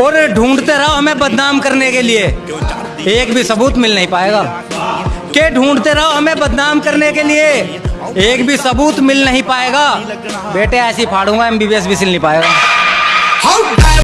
और ढूंढते रहो हमें बदनाम करने के लिए। एक भी सबूत मिल नहीं पाएगा। के ढूंढते रहो हमें बदनाम करने के लिए। एक भी सबूत मिल नहीं पाएगा। बेटे, ऐसी फाड़ूँगा एमबीबीएस भी सिल नहीं पाएगा।